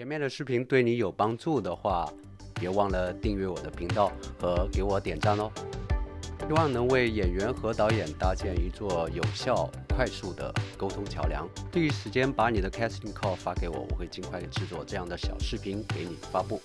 前面的视频对你有帮助的话，别忘了订阅我的频道和给我点赞哦。希望能为演员和导演搭建一座有效、快速的沟通桥梁。第一时间把你的 casting call 发给我，我会尽快制作这样的小视频给你发布。